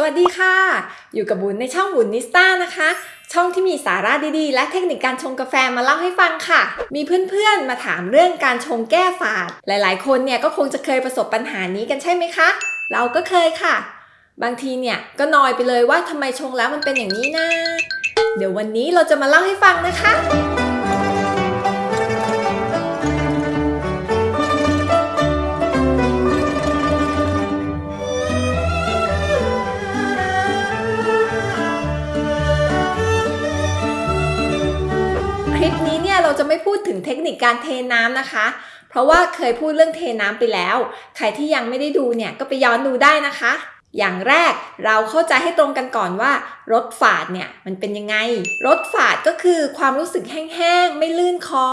สวัสดีค่ะ อยู่กับบุญในช่องบุญนิสต้านะคะ ช่องที่มีสาระดีๆ และเทคนิคการชงกาแฟมาเล่าให้ฟังค่ะ มีเพื่อนๆมาถามเรื่องการชงแก้ฝาด หลายๆ คนเนี่ยก็คงจะเคยประสบปัญหานี้กันใช่ไหมคะ เราก็เคยค่ะ บางทีเนี่ยก็นอยไปเลยว่าทำไมชงแล้วมันเป็นอย่างนี้นะ เดี๋ยววันนี้เราจะมาเล่าให้ฟังนะคะ เราจะไม่พูดถึงเทคนิคการเทน้ำนะคะ เพราะว่าเคยพูดเรื่องเทน้ำไปแล้ว ใครที่ยังไม่ได้ดูเนี่ยก็ไปย้อนดูได้นะคะ อย่างแรกเราเข้าใจให้ตรงกันก่อนว่า รสฝาดเนี่ยมันเป็นยังไง รสฝาดก็คือความรู้สึกแห้งๆ ไม่ลื่นคอ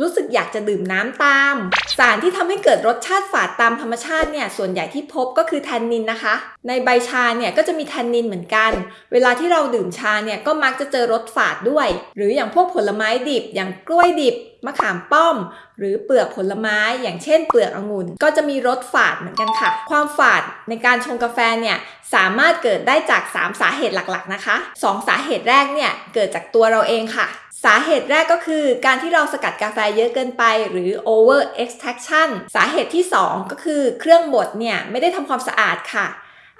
รู้สึกอยากจะดื่มน้ำตาม สารที่ทำให้เกิดรสชาติฝาดตามธรรมชาติเนี่ยส่วนใหญ่ที่พบก็คือแทนนินนะคะ ในใบชาเนี่ยก็จะมีแทนนินเหมือนกัน เวลาที่เราดื่มชาเนี่ยก็มักจะเจอรสฝาดด้วย หรืออย่างพวกผลไม้ดิบ อย่างกล้วยดิบมะขามป้อม หรือเปลือกผลไม้อย่างเช่นเปลือกองุ่นก็จะมีรสฝาดเหมือนกันค่ะ ความฝาดในการชงกาแฟเนี่ยสามารถเกิดได้จาก 3 สาเหตุหลักๆนะคะ2 สาเหตุแรกเนี่ยเกิดจากตัวเราเองค่ะ สาเหตุแรกก็คือการที่เราสกัดกาแฟเยอะเกินไปหรือ over extraction สาเหตุที่ 2 ก็คือเครื่องบดเนี่ยไม่ได้ทำความสะอาดค่ะ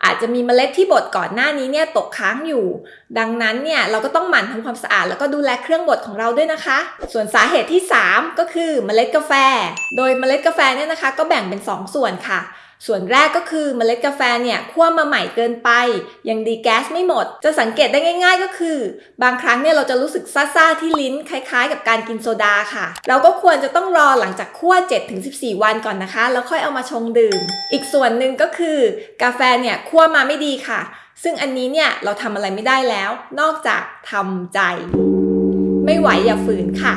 อาจจะมีเมล็ดที่บดก่อนหน้านี้เนี่ยตกค้างอยู่ ดังนั้นเนี่ยเราก็ต้องหมั่นทำความสะอาด แล้วก็ดูแลเครื่องบดของเราด้วยนะคะ ส่วนสาเหตุที่ 3 ก็คือเมล็ดกาแฟ โดยเมล็ดกาแฟเนี่ยนะคะ ก็แบ่งเป็น 2 ส่วนค่ะ ส่วนแรกก็คือเมล็ดกาแฟเนี่ยคั่วมาใหม่เกินไป ยังดีแก๊สไม่หมด จะสังเกตได้ง่าย ๆ ก็คือ บางครั้งเนี่ยเราจะรู้สึกซ่าๆที่ลิ้นคล้ายๆ กับการกินโซดาค่ะ เราก็ควรจะต้องรอหลังจากคั่ว 7-14 วันก่อนนะคะ แล้วค่อยเอามาชงดื่ม อีกส่วนหนึ่งก็คือกาแฟเนี่ยคั่วมาไม่ดีค่ะ ซึ่งอันนี้เนี่ยเราทำอะไรไม่ได้แล้ว นอกจากทำใจ ไม่ไหวอย่าฝืนค่ะ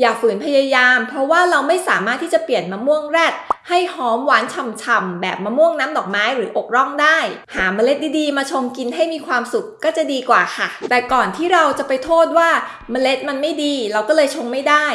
อย่าฝืนพยายาม เพราะว่าเราไม่สามารถที่จะเปลี่ยนมะม่วงแรดให้หอมหวานฉ่ำๆแบบมะม่วงน้ำดอกไม้หรืออกร่องได้ หาเมล็ดดีๆ มาชงกินให้มีความสุขก็จะดีกว่าค่ะ แต่ก่อนที่เราจะไปโทษว่าเมล็ดมันไม่ดี เราก็เลยชงไม่ได้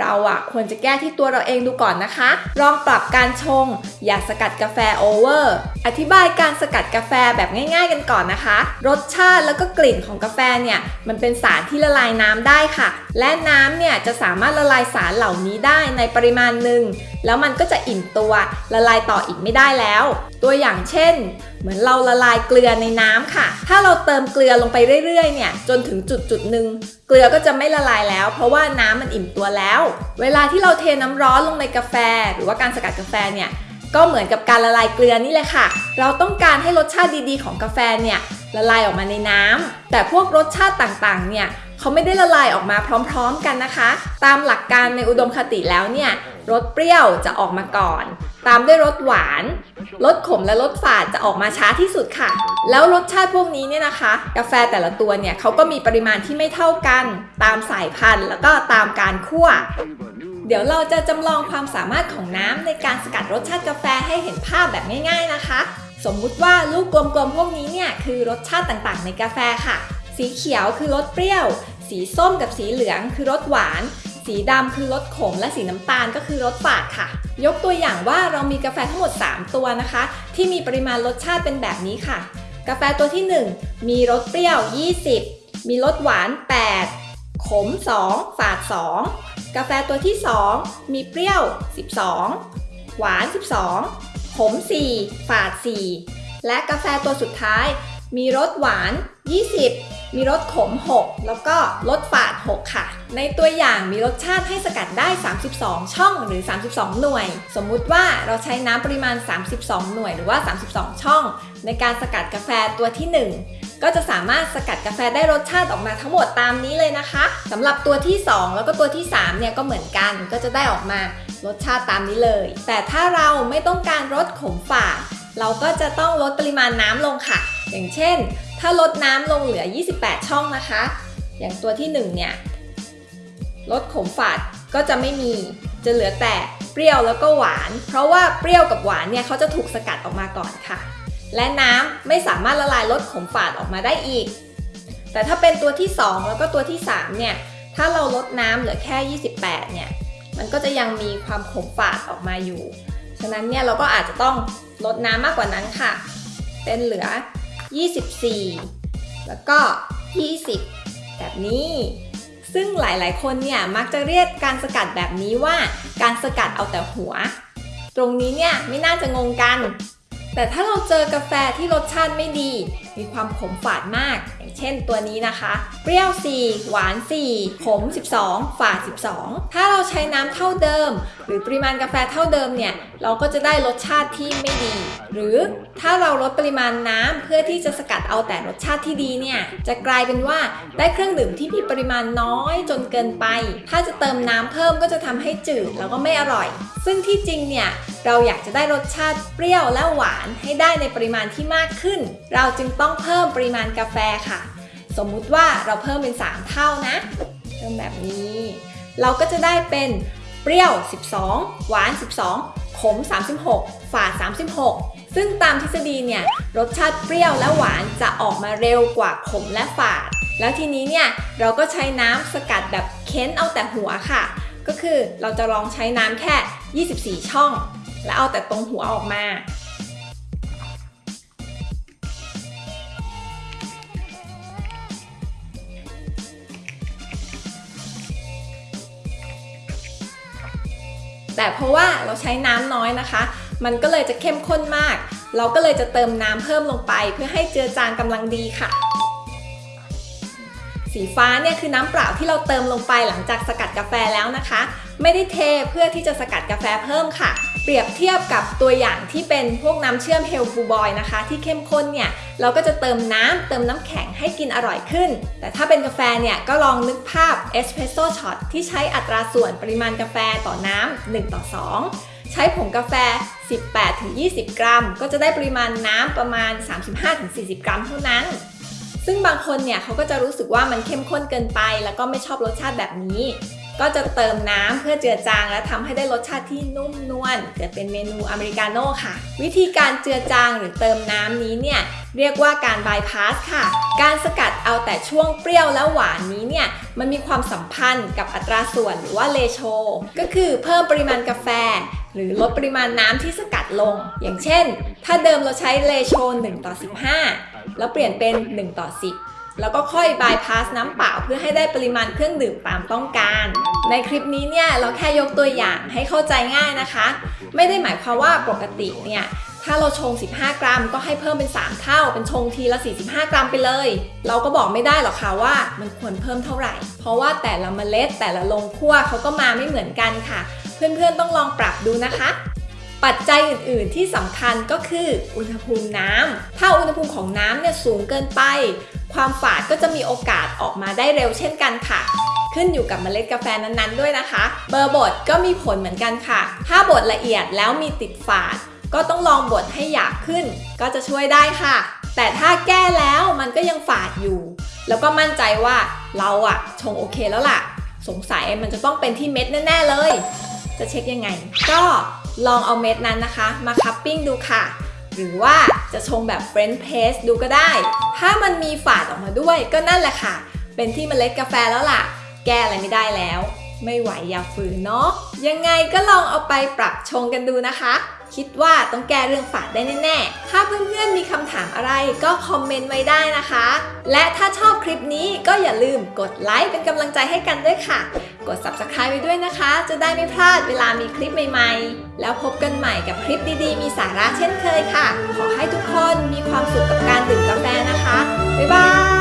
เราอะควรจะแก้ที่ตัวเราเองดูก่อนนะคะ ลองปรับการชง อย่าสกัดกาแฟโอเวอร์ อธิบายการสกัดกาแฟแบบง่าย ๆ กันก่อนนะคะ รสชาติแล้วก็กลิ่นของกาแฟเนี่ยมันเป็นสารที่ละลายน้ำได้ค่ะ และน้ำเนี่ยจะสามารถละลายสารเหล่านี้ได้ในปริมาณหนึ่งแล้วมันก็จะอิ่มตัวละลายต่ออีกไม่ได้แล้ว ตัวอย่างเช่น เหมือนเราละลายเกลือในน้ำค่ะ ถ้าเราเติมเกลือลงไปเรื่อยๆ เนี่ย จนถึงจุดจุดหนึ่งเกลือก็จะไม่ละลายแล้ว เพราะว่าน้ำมันอิ่มตัวแล้ว เวลาที่เราเทน้ำร้อนลงในกาแฟ หรือว่าการสกัดกาแฟเนี่ยก็เหมือนกับการละลายเกลือนี่แหละค่ะ เราต้องการให้รสชาติดีๆ ของกาแฟเนี่ยละลายออกมาในน้ำแต่พวกรสชาติต่างๆ เนี่ย เขาไม่ได้ละลายออกมาพร้อมๆกันนะคะ ตามหลักการในอุดมคติแล้วเนี่ยรสเปรี้ยวจะออกมาก่อน ตามด้วยรสหวานรสขมและรสฝาดจะออกมาช้าที่สุดค่ะ แล้วรสชาติพวกนี้เนี่ยนะคะ กาแฟแต่ละตัวเนี่ยเขาก็มีปริมาณที่ไม่เท่ากัน ตามสายพันธุ์ แล้วก็ตามการคั่วเดี๋ยวเราจะจำลองความสามารถของน้ำในการสกัดรสชาติกาแฟให้เห็นภาพแบบง่าย ๆนะคะ สมมุติว่าลูกกลมๆพวกนี้เนี่ยคือรสชาติต่างๆ ในกาแฟค่ะ สีเขียวคือรสเปรี้ยว สีส้มกับสีเหลืองคือรสหวาน สีดำคือรสขม และสีน้ำตาลก็คือรสฝาดค่ะ ยกตัวอย่างว่าเรามีกาแฟทั้งหมด 3 ตัวนะคะ ที่มีปริมาณรสชาติเป็นแบบนี้ค่ะ กาแฟตัวที่ 1 มีรสเปรี้ยว 20 มีรสหวาน 8 ขม 2 ฝาด 2 กาแฟตัวที่ 2 มีเปรี้ยว 12 หวาน 12 ขม 4 ฝาด 4 และกาแฟตัวสุดท้าย มีรสหวาน 20 มีรสขม 6 แล้วก็รสฝาด 6 ค่ะ ในตัวอย่างมีรสชาติให้สกัดได้ 32 ช่องหรือ 32 หน่วย สมมุติว่าเราใช้น้ำปริมาณ 32 หน่วยหรือว่า 32 ช่อง ในการสกัดกาแฟตัวที่ 1 ก็จะสามารถสกัดกาแฟได้รสชาติออกมาทั้งหมดตามนี้เลยนะคะสำหรับตัวที่ 2 แล้วก็ตัวที่ 3 เนี่ยก็เหมือนกันก็จะได้ออกมารสชาติตามนี้เลย แต่ถ้าเราไม่ต้องการรสขมฝาดเราก็จะต้องลดปริมาณน้ำลงค่ะ อย่างเช่น ถ้าลดน้ำลงเหลือ 28 ช่องนะคะ อย่างตัวที่ 1 เนี่ยลดขมฝาดก็จะไม่มีจะเหลือแต่เปรี้ยวแล้วก็หวาน เพราะว่าเปรี้ยวกับหวานเนี่ยเขาจะถูกสกัดออกมาก่อนค่ะ และน้ำไม่สามารถละลายรสขมฝาดออกมาได้อีก แต่ถ้าเป็นตัวที่ 2 แล้วก็ตัวที่ 3 เนี่ยถ้าเราลดน้ำเหลือแค่ 28 เนี่ยมันก็จะยังมีความขมฝาดออกมาอยู่ ฉะนั้นเนี่ยเราก็อาจจะต้องลดน้ำมากกว่านั้นค่ะ เป็นเหลือ 24 แล้วก็ 20 แบบนี้ ซึ่งหลายๆ คนเนี่ยมักจะเรียกการสกัดแบบนี้ว่า การสกัดเอาแต่หัว ตรงนี้เนี่ยไม่น่าจะงงกัน แต่ถ้าเราเจอกาแฟที่รสชาติไม่ดี มีความขมฝาดมาก อย่างเช่นตัวนี้นะคะ เปรี้ยว 4 หวาน 4 ขม 12 ฝาด 12 ถ้าเราใช้น้ำเท่าเดิม หรือปริมาณกาแฟเท่าเดิมเนี่ย เราก็จะได้รสชาติที่ไม่ดี หรือถ้าเราลดปริมาณน้ำเพื่อที่จะสกัดเอาแต่รสชาติที่ดีเนี่ย จะกลายเป็นว่าได้เครื่องดื่มที่มีปริมาณน้อยจนเกินไป ถ้าจะเติมน้ำเพิ่มก็จะทำให้จืดแล้วก็ไม่อร่อย ซึ่งที่จริงเนี่ย เราอยากจะได้รสชาติเปรี้ยวและหวานให้ได้ในปริมาณที่มากขึ้น เราจึงต้องเพิ่มปริมาณกาแฟค่ะ สมมุติว่าเราเพิ่มเป็น 3 เท่านะเพิ่มแบบนี้ เราก็จะได้เป็นเปรี้ยว 12 หวาน 12 ขม 36 ฝาด 36 ซึ่งตามทฤษฎีเนี่ยรสชาติเปรี้ยวและหวานจะออกมาเร็วกว่าขมและฝาด แล้วทีนี้เนี่ยเราก็ใช้น้ำสกัดแบบเค้นเอาแต่หัวค่ะ ก็คือเราจะลองใช้น้ำแค่ 24 ช่อง แล้วเอาแต่ตรงหัวออกมา แต่เพราะว่าเราใช้น้ำน้อยนะคะ มันก็เลยจะเข้มข้นมาก เราก็เลยจะเติมน้ำเพิ่มลงไป เพื่อให้เจือจางกำลังดีค่ะสีฟ้าเนี่ยคือน้ำเปล่าที่เราเติมลงไปหลังจากสกัดกาแฟแล้วนะคะ ไม่ได้เทเพื่อที่จะสกัดกาแฟเพิ่มค่ะ เปรียบเทียบกับตัวอย่างที่เป็นพวกน้ำเชื่อมเฮลซ์บลูบอยนะคะ ที่เข้มข้นเนี่ยเราก็จะเติมน้ำเติมน้ำแข็งให้กินอร่อยขึ้น แต่ถ้าเป็นกาแฟเนี่ยก็ลองนึกภาพเอสเพรสโซ่ช็อตที่ใช้อัตราส่วนปริมาณกาแฟต่อน้ำ1ต่อ 2 ใช้ผงกาแฟ 18-20 กรัม ก็จะได้ปริมาณน้ำประมาณ 35-40 กรัมเท่านั้น ซึ่งบางคนเนี่ยเขาก็จะรู้สึกว่ามันเข้มข้นเกินไป แล้วก็ไม่ชอบรสชาติแบบนี้ ก็จะเติมน้ำเพื่อเจือจาง และทำให้ได้รสชาติที่นุ่มนวลเกิดเป็นเมนูอเมริกาโน่ค่ะ วิธีการเจือจางหรือเติมน้ำนี้เนี่ยเรียกว่าการบายพาสค่ะ การสกัดเอาแต่ช่วงเปรี้ยวและหวานนี้เนี่ยมันมีความสัมพันธ์กับอัตราส่วนหรือว่าเลโช ก็คือเพิ่มปริมาณกาแฟ หรือลดปริมาณน้ำที่สกัดลง อย่างเช่น ถ้าเดิมเราใช้เลโช1ต่อ15 แล้วเปลี่ยนเป็น 1 ต่อ 10 แล้วก็ค่อยบายพาสน้ำเปล่าเพื่อให้ได้ปริมาณเครื่องดื่มตามต้องการ ในคลิปนี้เนี่ยเราแค่ยกตัวอย่างให้เข้าใจง่ายนะคะ ไม่ได้หมายความว่าปกติเนี่ยถ้าเราชง 15 กรัม ก็ให้เพิ่มเป็น 3 เท่า เป็นชงทีละ 45 กรัมไปเลย เราก็บอกไม่ได้หรอกค่ะว่ามันควรเพิ่มเท่าไหร่ เพราะว่าแต่ละเมล็ดแต่ละโรงคั่วเขาก็มาไม่เหมือนกันค่ะ เพื่อนๆต้องลองปรับดูนะคะ ปัจจัยอื่น ๆ ที่สำคัญก็คืออุณหภูมิน้ำถ้าอุณหภูมิของน้ำเนี่ยสูงเกินไป ความฝาดก็จะมีโอกาสออกมาได้เร็วเช่นกันค่ะ ขึ้นอยู่กับเมล็ดกาแฟนั้น ๆ ด้วยนะคะ เบอร์บดก็มีผลเหมือนกันค่ะ ถ้าบดละเอียดแล้วมีติดฝาด ก็ต้องลองบดให้หยาบขึ้น ก็จะช่วยได้ค่ะ แต่ถ้าแก้แล้วมันก็ยังฝาดอยู่ แล้วก็มั่นใจว่าเราอะชงโอเคแล้วล่ะ สงสัยมันจะต้องเป็นที่เม็ดแน่ ๆ เลย จะเช็คยังไง ก็ ลองเอาเม็ดนั้นนะคะ มาคัพปิ้งดูค่ะ หรือว่าจะชงแบบเฟรนช์เพสดูก็ได้ ถ้ามันมีฝาดออกมาด้วยก็นั่นแหละค่ะ เป็นที่เมล็ดกาแฟแล้วล่ะ แก้อะไรไม่ได้แล้ว ไม่ไหวอย่าฝืนเนาะ ยังไงก็ลองเอาไปปรับชงกันดูนะคะ คิดว่าต้องแก้เรื่องฝาดได้แน่ๆ ถ้าเพื่อนๆมีคำถามอะไรก็คอมเมนต์ไว้ได้นะคะ และถ้าชอบคลิปนี้ก็อย่าลืมกดไลค์เป็นกำลังใจให้กันด้วยค่ะ กด subscribe ไปด้วยนะคะ จะได้ไม่พลาดเวลามีคลิปใหม่ๆ แล้วพบกันใหม่กับคลิปดีๆ มีสาระเช่นเคยค่ะ ขอให้ทุกคนมีความสุขกับการดื่มกาแฟนะคะ บ๊ายบาย